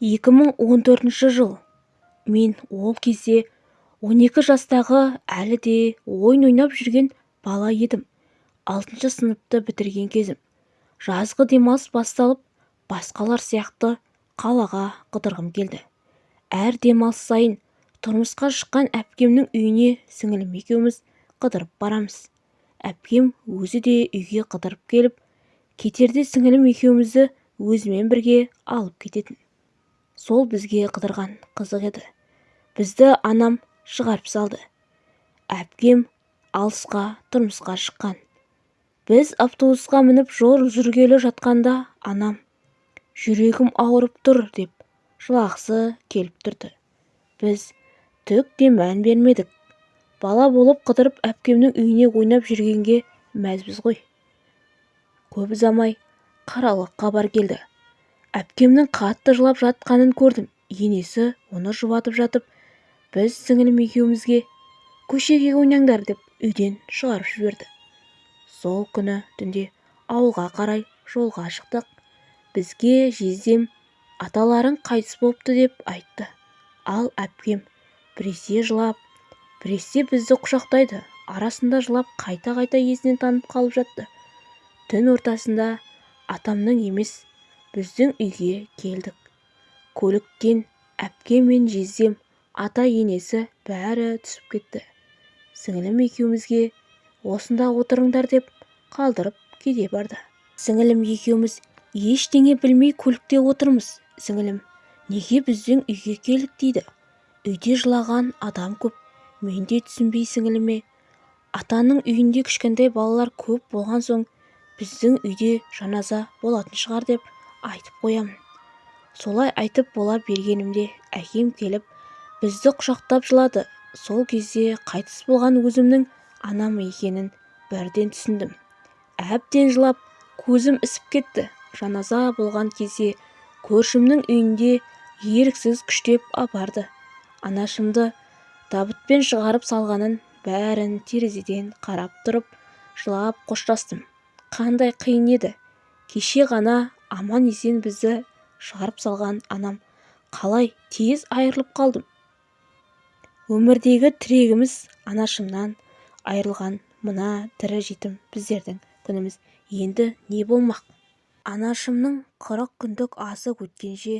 2014 жыл. Мен ол кезде 12 жастағы әлі де ойын ойнап жүрген бала едім. Алтыншы сыныпты бітірген кезім. Жазғы демалыс басталып басқалар сияқты қалаға қыдырғым келді. Әр демалыс сайын тұрмысқа шыққан әпкемнің үйіне сіңілім екеуміз қыдырып барамыз. Әпкем өзі де үйге қыдырып келіп кетерде сіңілім екеумізді өзімен бірге алып кететін. Сол бізге қыдырған қызық еді. Бізді анам шығарып салды. Әпкем алысқа тұрмысқа шыққан. Біз автобусқа мініп жол жүргелі жатқанда анам жүрегім ауырып тұр деп жылағысы келіп тұрды. Біз түк те мән бермедік. Бала болып қыдырып әпкемнің үйіне ойнап жүргенге мәзбіз ғой. Көп ұзамай қаралы хабар келді. Әпкемнің қатты жылап жатқанын көрдім. Енесі оны жұбатып жатып біз сіңілім екеумізге көшеге ойнаңдар деп үйден шығарып жіберді. Сол күні түнде ауылға қарай жолға шықтық. Бізге жездем аталарың қайтыс болыпты деп айтты. Ал әпкем біресе жылап біресе бізді құшақтайды арасында жылап қайта-қайта есінен танып қалып жатты. Түн ортасында атамның емес біздің үйге келдік. Көліктен әпкем мен жездем ата-енесі бәрі түсіп кетті. Сіңілім екеумізге осында отырыңдар деп қалдырып кете барды. Сіңілім екеуміз ештеңе білмей көлікте отырмыз сіңілім неге біздің үйге келдік? дейді. Үйде жылаған адам көп. Мен де түсінбей сіңіліме атаның үйінде кішкентай балалар көп болған соң біздің үйде жаназа болатын шығар деп айтып қоямын солай айтып бола бергенімде әкем келіп бізді құшақтап жылады. Сол кезде қайтыс болған өзімнің анам екенін бірден түсіндім. Әбден жылап көзім ісіп кетті. Жаназа болған кезде көршімнің үйінде еріксіз күштеп апарды. Анашымды табытпен шығарып салғанын бәрін терезеден қарап тұрып жылап қоштастым. Қандай қиын еді. Кеше ғана аман-есен бізді шығарып салған анам. Қалай? Тез айырылып қалдым. Өмірдегі тірегіміз анашымнан айырылған. Мына тірі жетім біздердің күніміз. Енді не болмақ? Анашымның қырық күндік асы өткенше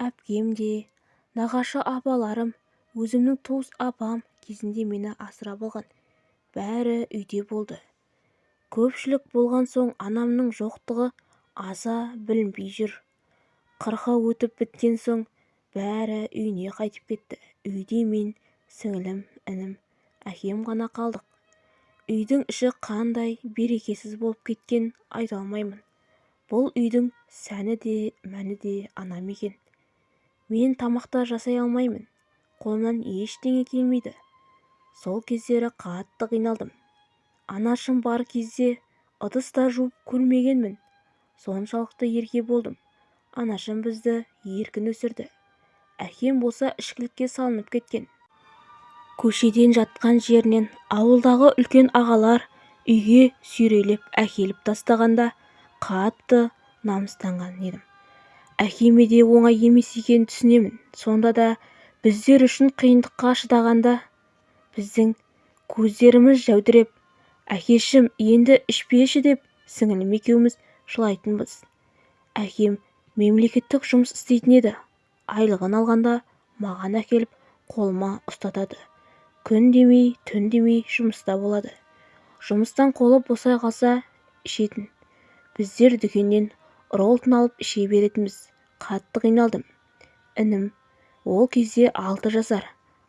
әпкем де нағашы апаларым өзімнің туыс апам кезінде мені асырап алған бәрі үйде болды. Көпшілік болған соң анамның жоқтығы аса білінбей жүр. Қырқы өтіп біткен соң бәрі үйіне қайтып кетті. Үйде мен сіңілім інім әкем ғана қалдық. Үйдің іші қандай берекесіз болып кеткен айта алмаймын. Бұл үйдің сәні де мәні де анам екен. Мен тамақта жасай алмаймын. Қолымнан ештеңе келмейді. Сол кездері қатты қиналдым. Анашым бар кезде ыдыс та жуып көрмегенмін. Соншалықты ерке болдым. Анашым бізді еркін өсірді. Әкем болса ішкілікке салынып кеткен. Көшеден жатқан жерінен ауылдағы үлкен ағалар үйге сүйрелеп әкеліп тастағанда қатты намыстанған едім. Әкеме де оңай емес екенін түсінемін. Сонда да біздер үшін қиындыққа шыдағанда біздің көздеріміз жәудіреп әкешім енді ішпеші деп сіңілім екеуміз жылайтынбыз әкем мемлекеттік жұмыс істейтін еді. Айлығын алғанда маған әкеліп қолыма ұстатады. Күн демей түн демей жұмыста болады. Жұмыстан қолы босай қалса ішетін. Біздер дүкеннен роллтон алып іше беретінбіз. Қатты қиналдым. Інім ол кезде алты жасар.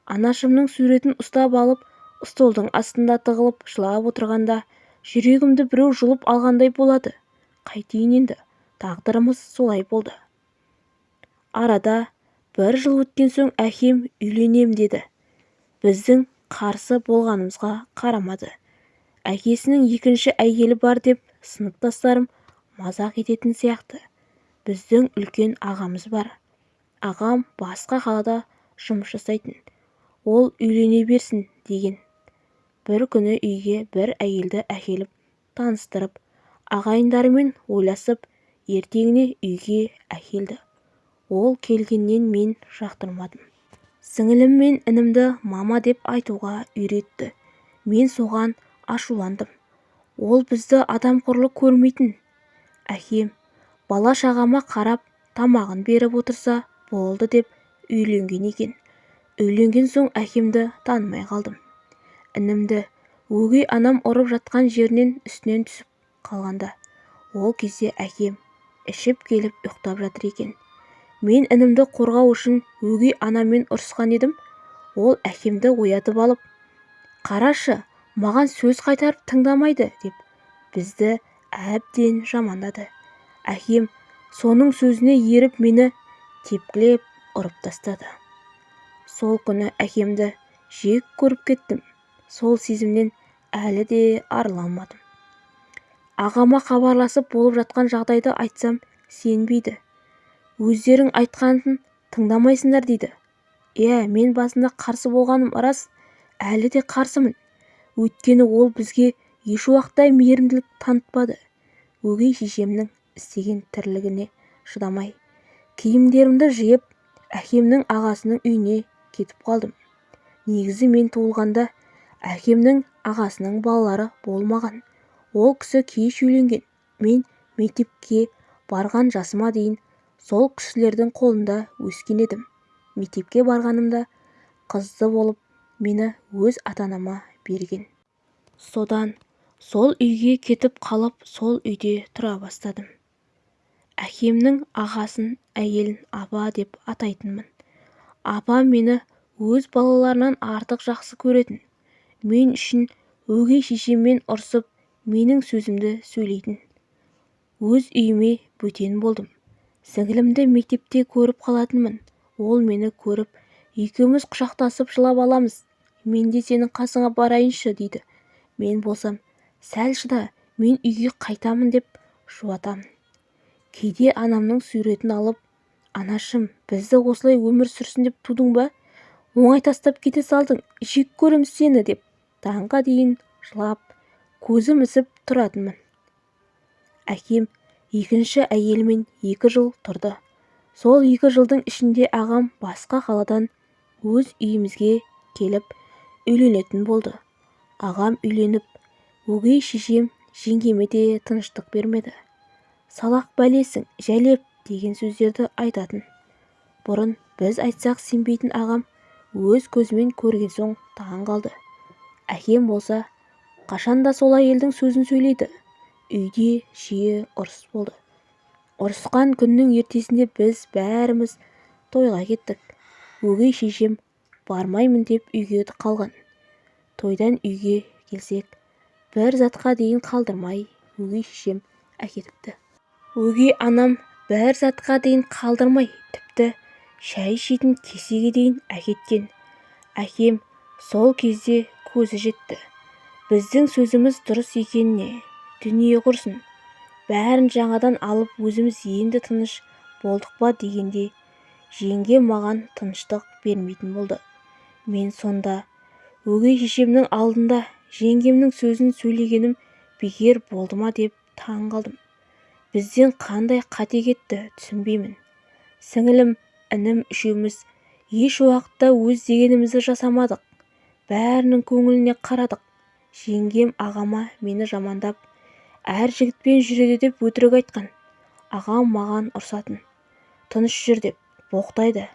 Анашымның суретін ұстап алып столдың астында тығылып жылап отырғанда жүрегімді біреу жұлып алғандай болады. Қайтейін енді. Тағдырымыз солай болды. Арада бір жыл өткен соң әкем үйленем деді. Біздің қарсы болғанымызға қарамады. Әкесінің екінші әйелі бар деп сыныптастарым мазақ ететін сияқты. Біздің үлкен ағамыз бар. Ағам басқа қалада жұмыс жасайтын. Ол үйлене берсін деген. Бір күні үйге бір әйелді әкеліп таныстырып ағайындарымен ойласып ертеңіне үйге әкелді. Ол келгеннен мен жақтырмадым. Сіңілім мен інімді мама деп айтуға үйретті. Мен соған ашуландым. Ол бізді адамқұрлы көрмейтін. Әкем бала-шағама қарап тамағын беріп отырса болды деп үйленген екен. Үйленген соң әкемді танымай қалдым. Інімді өгей анам ұрып жатқан жерінен үстінен түсіп қалғанда. Ол кезде әкем ішіп келіп ұйықтап жатыр екен. Мен інімді қорғау үшін өгей анаммен ұрысқан едім ол әкемді оятып алып қарашы маған сөз қайтарып тыңдамайды деп бізді әбден жамандады. Әкем соның сөзіне еріп мені тепкілеп ұрып тастады. Сол күні әкемді жек көріп кеттім. Сол сезімнен әлі де арыла алмадым. Ағама хабарласып болып жатқан жайды айтсам сенбейді. Өздерің айтқанын тыңдамайсыңдар дейді. Иә мен басында қарсы болғаным рас әлі де қарсымын. Өйткені ол бізге ешуақытта мейірімділік танытпады. Өгей шешемнің істеген тірлігіне шыдамай киімдерімді жиып әкемнің ағасының үйіне кетіп қалдым. Негізі мен туылғанда әкемнің ағасының балалары болмаған. Ол кісі кеш үйленген мен мектепке барған жасыма дейін сол кісілердің қолында өскен едім. Мектепке барғанымда қызды болып мені өз ата-анама берген. Содан сол үйге кетіп қалып сол үйде тұра бастадым. Әкемнің ағасын әйелін апа деп атайтынмын. Апам мені өз балаларынан артық жақсы көретін. Мен үшін өгей шешеммен ұрсып менің сөзімді сөйлейтін. Өз үйіме бөтен болдым. Сіңілімді мектепте көріп қалатынмын. Ол мені көріп екеуміз құшақтасып жылап аламыз. Мен де сенің қасыңа барайыншы дейді. Мен болсам сәл шыда мен үйге қайтамын деп жұбатамын кейде анамның суретін алып анашым бізді осылай өмір сүрсін деп тудың ба? Оңай тастап кете салдың жек көремін сені деп таңға дейін жылап көзім ісіп тұратынмын. Әкем екінші әйелімен екі жыл тұрды. Сол екі жылдың ішінде ағам басқа қаладан өз үйімізге келіп үйленетін болды. Ағам үйленіп өгей шешем жеңгеме де тыныштық бермеді. Салақ бәлесің жәлеп деген сөздерді айтатын. Бұрын біз айтсақ сенбейтін ағам өз көзімен көрген соң таң қалды. Әкем болса қашанда сол әйелдің сөзін сөйлейді. Үйде жиі ұрыс болды. Ұрысқан күннің ертесінде біз бәріміз тойға кеттік. Өгей шешем бармаймын деп үйге қалған. Тойдан үйге келсек бір затқа дейін қалдырмай өгей шешем әкетіпті. Өгей анам бір затқа дейін қалдырмай тіпті шай ішетін кесеге дейін әкеткен. Әкем сол кезде көзі жетті. Біздің сөзіміз дұрыс екеніне дүние құрсын. Бәрін жаңадан алып өзіміз енді тыныш болдық па дегенде жеңгем маған тыныштық бермейтін болды. Мен сонда өгей шешемнің алдында жеңгемнің сөзін сөйлегенім бекер болды ма деп таң қалдым. Бізден қандай қате кетті түсінбеймін. Сіңілім інім үшеуміз еш уақытта өз дегенімізді жасамадық. Бәрінің көңіліне қарадық. Жеңгем ағама мені жамандап әр жігітпен жүреді деп өтірік айтқан. Ағам маған ұрсатын. Тыныш жүр деп боқтайды.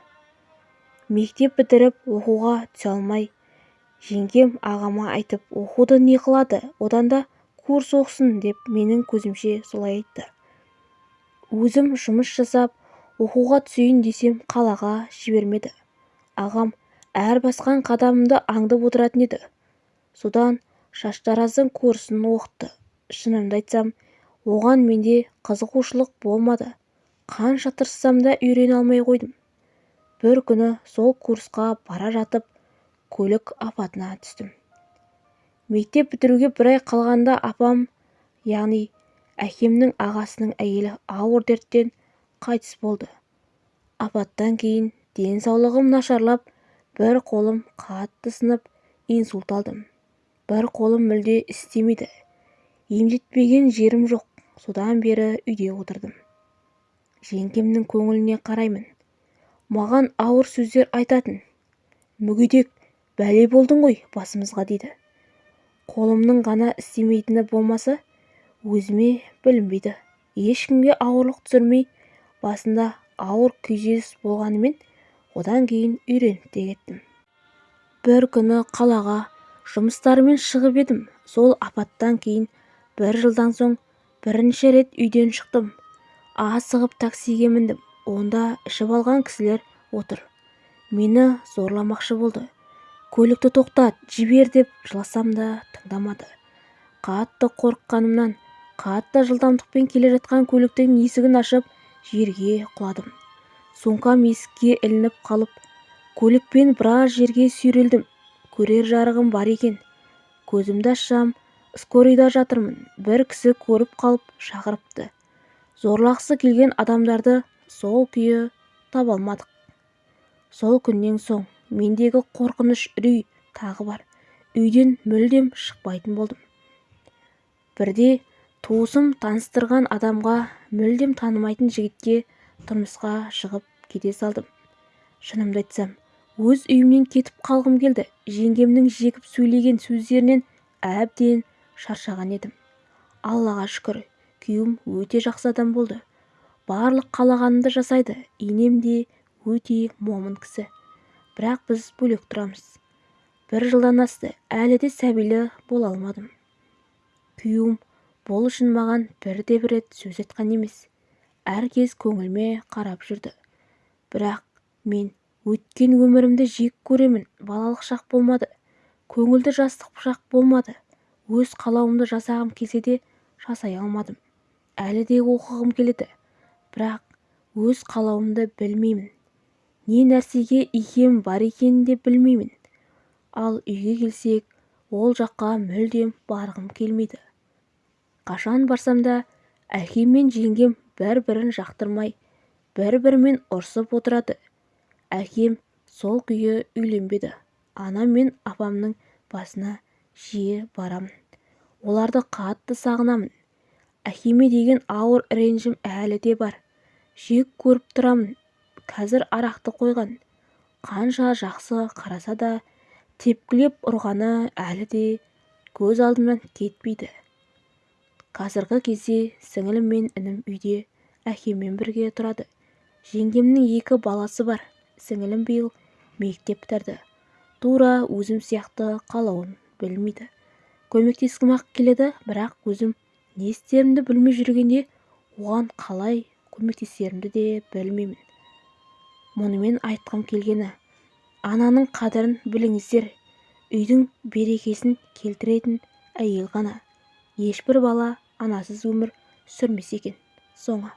Мектеп бітіріп оқуға түсе алмай жеңгем ағама айтып оқуды не қылады? Одан да курс оқысын деп менің көзімше солай айтты. Өзім жұмыс жасап оқуға түсейін десем қалаға жібермеді. Ағам әр басқан қадамымды аңдып отыратын еді. Содан шаштараздың курсын оқытты шынымды айтсам оған менде қызығушылық болмады. Қанша тырыссам да үйрене алмай қойдым. Бір күні сол курсқа бара жатып көлік апатына түстім. Мектеп бітіруге бір ай қалғанда апам яғни әкемнің ағасының әйелі ауыр дерттен қайтыс болды. Апаттан кейін денсаулығым нашарлап бір қолым қатты сынып инсульт алдым. Бір қолым мүлде істемейді. Емдетпеген жерім жоқ. Содан бері үйде отырдым. Жеңгемнің көңіліне қараймын. Маған ауыр сөздер айтатын. Мүгедек бәле болдың ғой басымызға дейді. Қолымның ғана істемейтіні болмаса өзіме білінбейді. Ешкімге ауырлық түсірмей басында ауыр күйзеліс болғанымен одан кейін үйреніп те кеттім. Бір күні қалаға жұмыстарымен шығып едім. Сол апаттан кейін бір жылдан соң бірінші рет үйден шықтым. Асығып таксиге міндім. Онда ішіп алған кісілер отыр. Мені зорламақшы болды. Көлікті тоқтат жібер деп жыласам да тыңдамады. Қатты қорыққанымнан қатты жылдамдықпен келе жатқан көліктің есігін ашып жерге құладым. Сумкам есікке ілініп қалып көлікпен біраз жерге сүйрелдім. Көрер жарығым бар екен. Көзімді ашсам скорыйда жатырмын. Бір кісі көріп қалып шақырыпты. Зорлағысы келген адамдарды сол күйі таба алмадық. Сол күннен соң мендегі қорқыныш үрей тағы бар. Үйден мүлдем шықпайтын болдым. Бірде туысым таныстырған адамға мүлдем танымайтын жігітке тұрмысқа шығып кете салдым. Шынымды айтсам өз үйімнен кетіп қалғым келді. Жеңгемнің жекіп сөйлеген сөздерінен әбден шаршаған едім. Аллаға шүкір күйеуім өте жақсы адам болды. Барлық қалағанымды жасайды. Енем де өте момын кісі. Бірақ біз бөлек тұрамыз. Бір жылдан асты. Әлі де сәбилі бола алмадым. Күйеуім бұл үшін маған бірде-бір рет сөз айтқан емес. Әр кез көңіліме қарап жүрді. Бірақ мен өткен өмірімді жек көремін балалық шақ болмады көңілді жастық шақ болмады өз қалауымды жасағым келсе де жасай алмадым. Әлі де оқығым келеді бірақ өз қалауымды білмеймін. Не нәрсеге икем бар екенін де білмеймін. Ал үйге келсек ол жаққа мүлдем барғым келмейді. Қашан барсам да әкем мен жеңгем бір-бірін жақтырмай бір-бірімен ұрсып отырады. Әкем сол күйі үйленбеді. Анам мен апамның басына жиі барамын. Оларды қатты сағынамын. Әкеме деген ауыр ренжім әлі де бар. Жек көріп тұрамын. Қазір арақты қойған. Қанша жақсы қараса да тепкілеп ұрғаны әлі де көз алдымнан кетпейді. Қазіргі кезде сіңілім мен інім үйде әкеммен бірге тұрады. Жеңгемнің екі баласы бар. Сіңілім биыл мектеп бітірді. Тура өзім сияқты қалауын білмейді. Көмектескім-ақ келеді бірақ өзім не істерімді білмей жүргенде оған қалай көмектесерімді де білмеймін. Мұнымен айтқым келгені ананың қадірін біліңіздер. Үйдің берекесін келтіретін әйел ғана. Ешбір бала анасыз өмір сүрмесе екен. Соңы.